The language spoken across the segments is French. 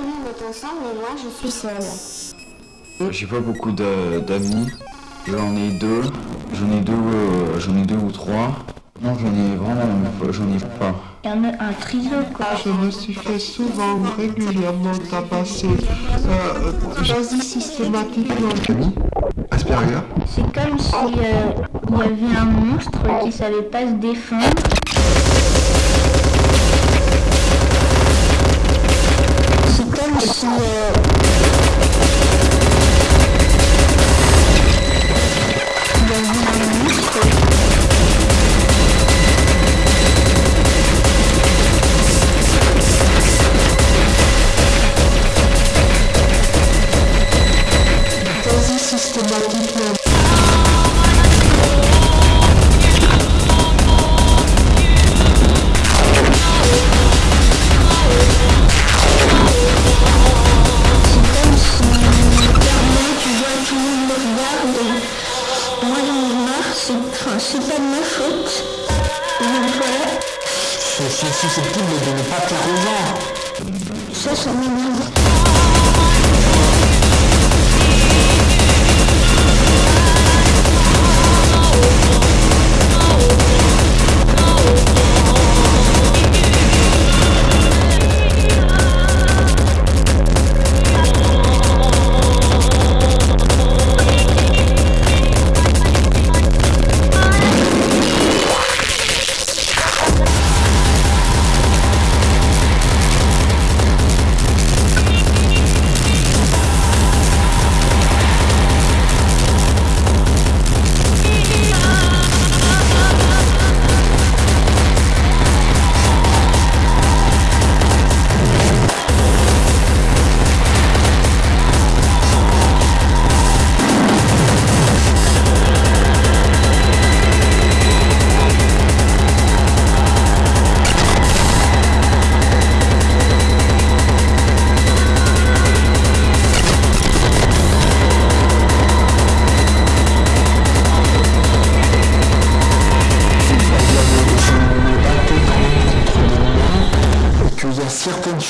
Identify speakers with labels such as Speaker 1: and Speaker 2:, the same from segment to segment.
Speaker 1: tout le monde est ensemble, mais moi je suis seule.
Speaker 2: J'ai pas beaucoup d'a- d'amis. J'en ai deux. J'en ai deux, euh, j'en ai deux ou trois. Non, j'en ai vraiment, pas- j'en ai pas.
Speaker 3: Il y en a un trio, quoi.
Speaker 4: Je me suis fait souvent, régulièrement tabasser. Euh, J'agis systématiquement.
Speaker 5: Camille Asperger
Speaker 3: C'est comme si euh, il y avait un monstre qui savait pas se défendre. Et moi j'en ai marre, c'est enfin, pas de ma faute. Donc voilà,
Speaker 4: C'est c'est susceptible de ne pas plaire aux gens.
Speaker 3: ça ça m'énerve.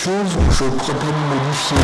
Speaker 4: Choses où je préfère modifier.